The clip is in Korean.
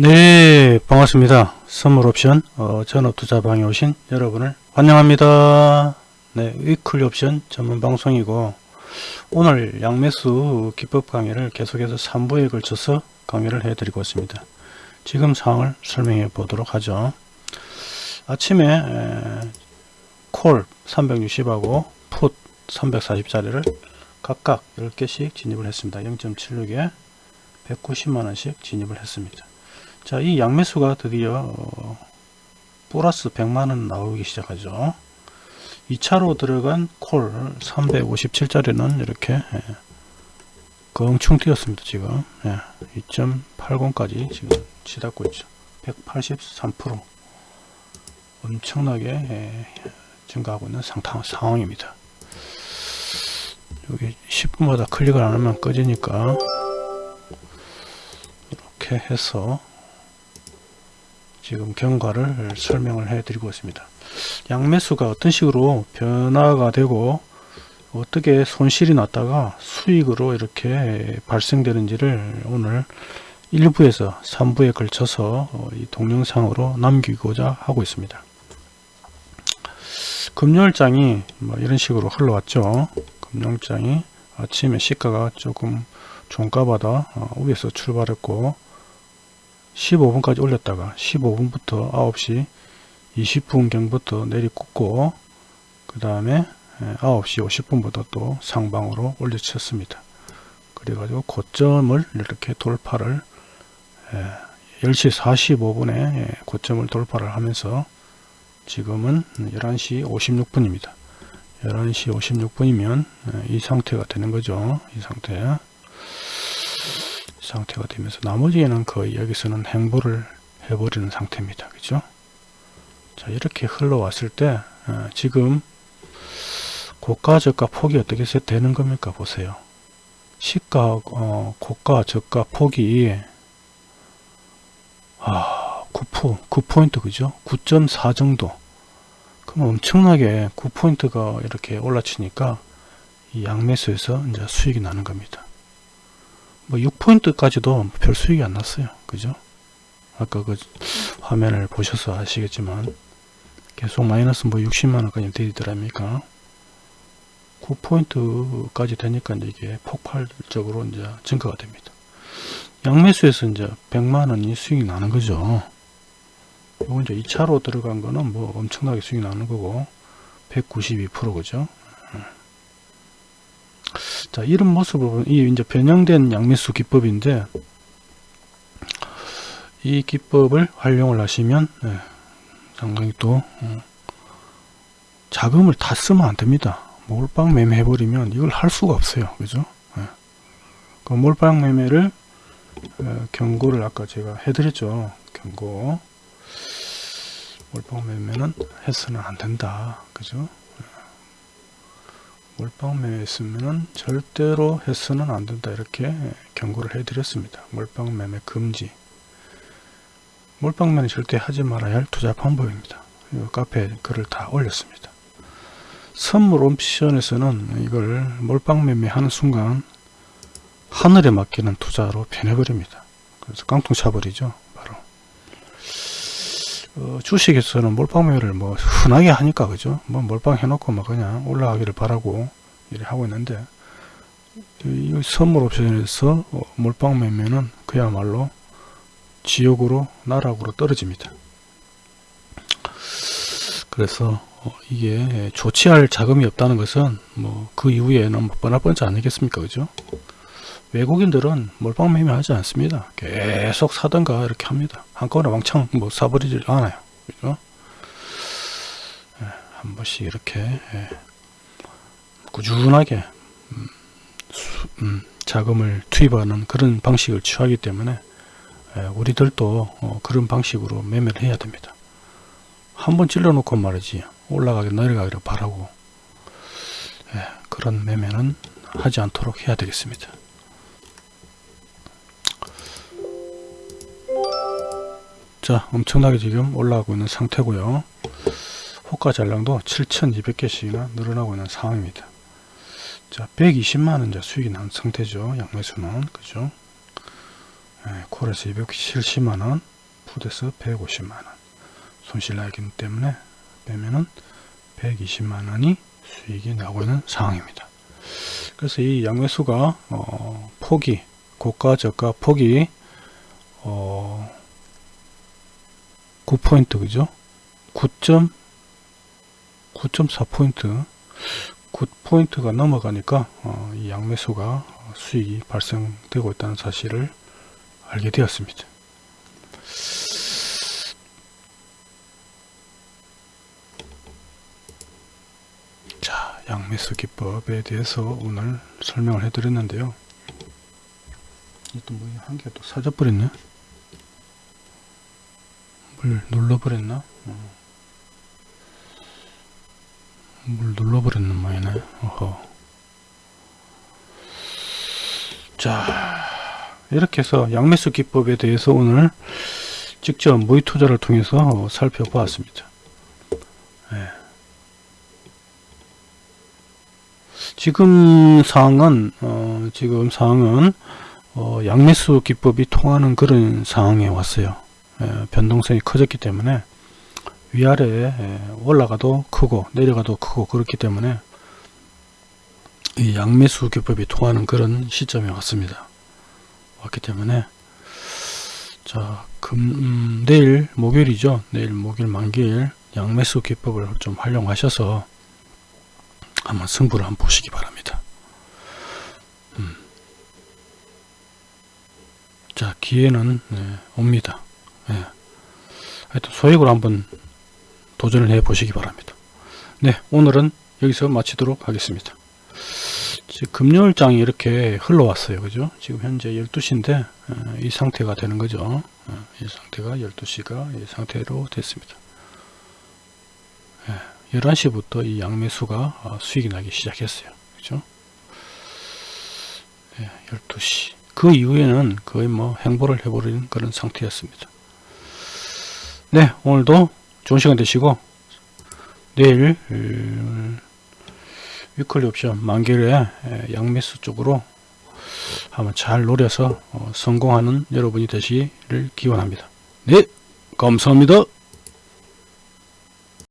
네 반갑습니다. 선물 옵션 어, 전업 투자방에 오신 여러분을 환영합니다. 네 위클 옵션 전문 방송이고 오늘 양매수 기법 강의를 계속해서 3부에 걸쳐서 강의를 해 드리고 있습니다. 지금 상황을 설명해 보도록 하죠. 아침에 에, 콜 360하고 풋 340짜리를 각각 10개씩 진입을 했습니다. 0.76에 190만원씩 진입을 했습니다 자, 이 양매수가 드디어 어, 플러스 100만원 나오기 시작하죠. 2차로 들어간 콜 357짜리는 이렇게 예, 경충 뛰었습니다. 지금 예, 2.80까지 지금 치닫고 있죠. 183% 엄청나게 예, 증가하고 있는 상황, 상황입니다. 여기 10분마다 클릭을 안하면 꺼지니까 이렇게 해서 지금 경과를 설명을 해 드리고 있습니다. 양매수가 어떤 식으로 변화가 되고 어떻게 손실이 났다가 수익으로 이렇게 발생되는지를 오늘 1부에서 3부에 걸쳐서 어, 이 동영상으로 남기고자 하고 있습니다. 금요일장이 뭐 이런 식으로 흘러왔죠. 금요일장이 아침에 시가가 조금 어, 위에서 출발했고 15분까지 올렸다가 15분부터 9시 20분경부터 내리 꽂고 그 다음에 9시 50분부터 또 상방으로 올려쳤습니다. 그래가지고 고점을 이렇게 돌파를 10시 45분에 고점을 돌파를 하면서 지금은 11시 56분입니다. 11시 56분이면 이 상태가 되는 거죠. 이 상태. 상태가 되면서 나머지에는 거의 여기서는 행보를 해버리는 상태입니다. 그죠? 자 이렇게 흘러왔을 때 어, 지금 고가 저가 폭이 어떻게 되는 겁니까? 보세요. 시가 어, 고가 저가 폭이 아 9%, 9포인트 그죠? 9.4 정도. 그럼 엄청나게 9포인트가 이렇게 올라치니까 이 양매수에서 이제 수익이 나는 겁니다 뭐 6포인트까지도 별 수익이 안 났어요. 그죠? 아까 그 화면을 보셔서 아시겠지만 계속 마이너스 뭐 60만원까지 되더랍니까? 9포인트까지 되니까 이제 이게 폭발적으로 이제 증가가 됩니다. 양매수에서 이제 100만원이 수익이 나는 거죠. 이건 이제 2차로 들어간 거는 뭐 엄청나게 수익이 나는 거고 192% 그죠? 자, 이런 보면 이 이제 변형된 양매수 기법인데 이 기법을 활용을 하시면 네, 상당히 또 어, 자금을 다 쓰면 안 됩니다. 몰빵 매매 해버리면 이걸 할 수가 없어요. 그죠? 네. 그 몰빵 매매를 어, 경고를 아까 제가 해드렸죠. 경고. 몰빵 매매는 해서는 안 된다. 그죠? 몰빵매매 했으면 절대로 해서는 안 된다. 이렇게 경고를 해 드렸습니다. 몰빵매매 금지. 몰빵매매 절대 하지 말아야 할 투자 방법입니다. 카페에 글을 다 올렸습니다. 선물 옵션에서는 이걸 몰빵매매 하는 순간 하늘에 맡기는 투자로 변해버립니다. 그래서 깡통 차버리죠 어, 주식에서는 몰빵매를 뭐 흔하게 하니까 그죠? 뭐 몰빵 해놓고 뭐 그냥 올라가기를 바라고 이래 하고 있는데 이 선물 옵션에서 어, 몰빵 매매는 그야말로 지옥으로 나락으로 떨어집니다. 그래서 어, 이게 조치할 자금이 없다는 것은 뭐 그 이후에는 뭐 뻔할 뻔치 아니겠습니까? 그죠 외국인들은 몰빵 매매하지 않습니다. 계속 사던가 이렇게 합니다. 한꺼번에 왕창 뭐 사버리질 않아요. 그죠? 예, 한 번씩 이렇게 예, 꾸준하게 음, 수, 음, 자금을 투입하는 그런 방식을 취하기 때문에 예, 우리들도 어, 그런 방식으로 매매를 해야 됩니다. 한 번 찔러 놓고 말이지 올라가게 내려가기를 바라고 예, 그런 매매는 하지 않도록 해야 되겠습니다. 자 엄청나게 지금 올라가고 있는 상태고요. 호가 잔량도 7200개씩이나 늘어나고 있는 상황입니다. 자 120만원 이제 수익이 난 상태죠. 양매수는 그죠? 예, 콜에서 270만원 풋에서 150만원. 손실 나기 때문에 빼면은 120만원이 수익이 나고 있는 상황입니다. 그래서 이 양매수가 어, 폭이 고가 저가 폭이 어, 9포인트 그죠 9. 9.4포인트 9포인트가 넘어가니까 어, 이 양매수가 수익이 발생되고 있다는 사실을 알게 되었습니다. 자, 양매수 기법에 대해서 오늘 설명을 해드렸는데요. 또뭐한개또 사져버렸네. 물 눌러버렸나? 어. 물 눌러버렸는 모양이네. 어허. 자, 이렇게 해서 양매수 기법에 대해서 오늘 직접 모의 투자를 통해서 살펴보았습니다. 네. 지금 상황은 어, 지금 상황은 어, 양매수 기법이 통하는 그런 상황에 왔어요. 예, 변동성이 커졌기 때문에 위아래 올라가도 크고 내려가도 크고 그렇기 때문에 이 양매수 기법이 통하는 그런 시점에 왔습니다. 왔기 때문에 자 금, 음, 내일 목요일이죠. 내일 목요일 만기일 양매수 기법을 좀 활용하셔서 한번 승부를 한번 보시기 바랍니다. 음. 자 기회는 네, 옵니다. 네. 하여튼 소액으로 한번 도전을 해 보시기 바랍니다. 네 오늘은 여기서 마치도록 하겠습니다. 금요일장이 이렇게 흘러왔어요. 그죠? 지금 현재 12시인데 어, 이 상태가 되는 거죠. 어, 이 상태가 12시가 이 상태로 됐습니다. 11시부터 이 양매수가 어, 수익이 나기 시작했어요. 그죠? 12시. 그 이후에는 거의 뭐 행보를 해버린 그런 상태였습니다. 네, 오늘도 좋은 시간 되시고 내일 위클리 옵션 만기일에 양매수 쪽으로 한번 잘 노려서 어, 성공하는 여러분이 되시기를 기원합니다. 네, 감사합니다.